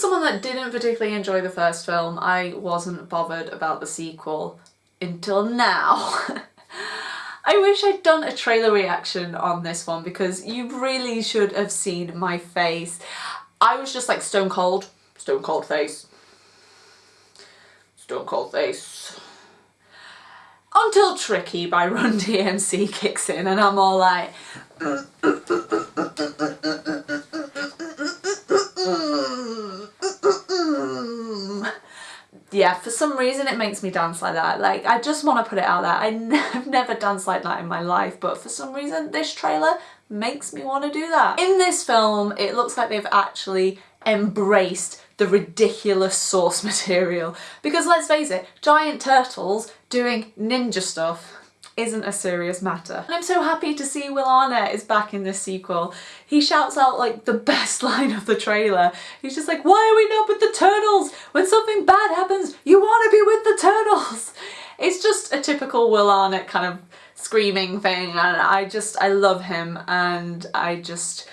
someone that didn't particularly enjoy the first film, I wasn't bothered about the sequel until now. I wish I'd done a trailer reaction on this one because you really should have seen my face. I was just like stone cold, stone cold face, stone cold face. Until Tricky by Run DMC kicks in and I'm all like yeah, for some reason it makes me dance like that. Like, I just want to put it out there. I have never danced like that in my life, but for some reason this trailer makes me want to do that. In this film, it looks like they've actually embraced the ridiculous source material. Because let's face it, giant turtles doing ninja stuff isn't a serious matter. And I'm so happy to see Will Arnett is back in this sequel. He shouts out like the best line of the trailer. He's just like, why are we not with the turtles? When something bad happens, you want to be with the turtles. It's just a typical Will Arnett kind of screaming thing and I just, I love him and I just,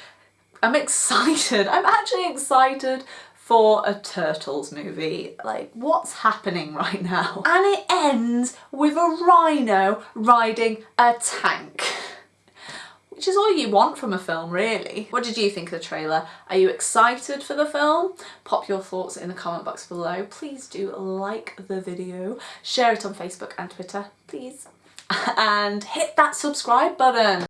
I'm excited. I'm actually excited for a Turtles movie. Like, what's happening right now? And it ends with a rhino riding a tank. All you want from a film, really. What did you think of the trailer? Are you excited for the film? Pop your thoughts in the comment box below. Please do like the video, share it on Facebook and Twitter, please. And hit that subscribe button.